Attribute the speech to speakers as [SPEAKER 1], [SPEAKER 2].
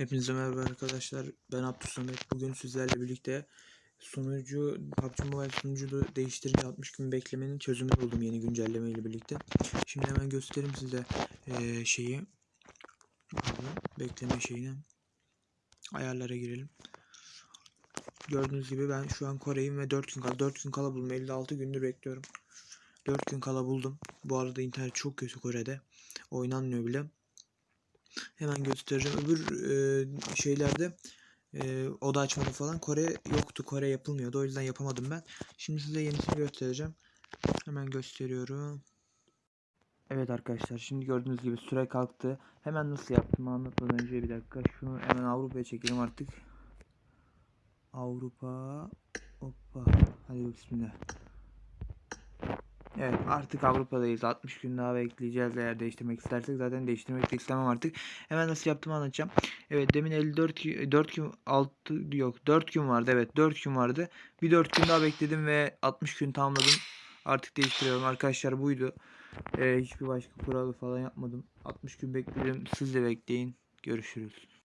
[SPEAKER 1] Hepinize merhaba arkadaşlar. Ben Abdülsamet. Bugün sizlerle birlikte sunucu PUBG Mobile sunucu değiştirince 60 gün beklemenin çözümünü buldum yeni güncelleme ile birlikte. Şimdi hemen göstereyim size eee, şeyi. Bekleme şeyini. Ayarlara girelim. Gördüğünüz gibi ben şu an Kore'yim ve 4 gün kala 4 gün kala buldum. 56 gündür bekliyorum. 4 gün kala buldum. Bu arada internet çok kötü Kore'de. Oynanmıyor bile. Hemen göstereceğim. Öbür e, şeylerde e, oda açmadı falan Kore yoktu. Kore yapılmıyordu. O yüzden yapamadım ben. Şimdi size yenisini göstereceğim. Hemen gösteriyorum. Evet arkadaşlar şimdi gördüğünüz gibi süre kalktı. Hemen nasıl yaptığımı anlatmadan önce bir dakika. Şunu hemen Avrupa'ya çekelim artık. Avrupa. Hoppa. Hadi bismillah. Evet artık Avrupa'dayız. 60 gün daha bekleyeceğiz eğer değiştirmek istersek. Zaten değiştirmek de istemem artık. Hemen nasıl yaptığımı anlatacağım. Evet demin 54 gü- 4 gün 6 yok 4 gün vardı. Evet 4 gün vardı. Bir 4 gün daha bekledim ve 60 gün tamamladım. Artık değiştiriyorum. Arkadaşlar buydu. Ee, hiçbir başka kuralı falan yapmadım. 60 gün bekledim. Siz de bekleyin. Görüşürüz.